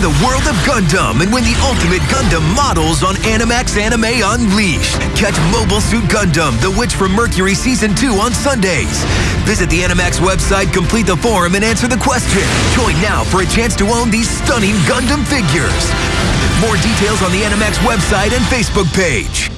Enter the world of Gundam and win the ultimate Gundam models on Animax Anime Unleashed. Catch Mobile Suit Gundam, The Witch from Mercury Season 2 on Sundays. Visit the Animax website, complete the form, and answer the question. Join now for a chance to own these stunning Gundam figures. More details on the Animax website and Facebook page.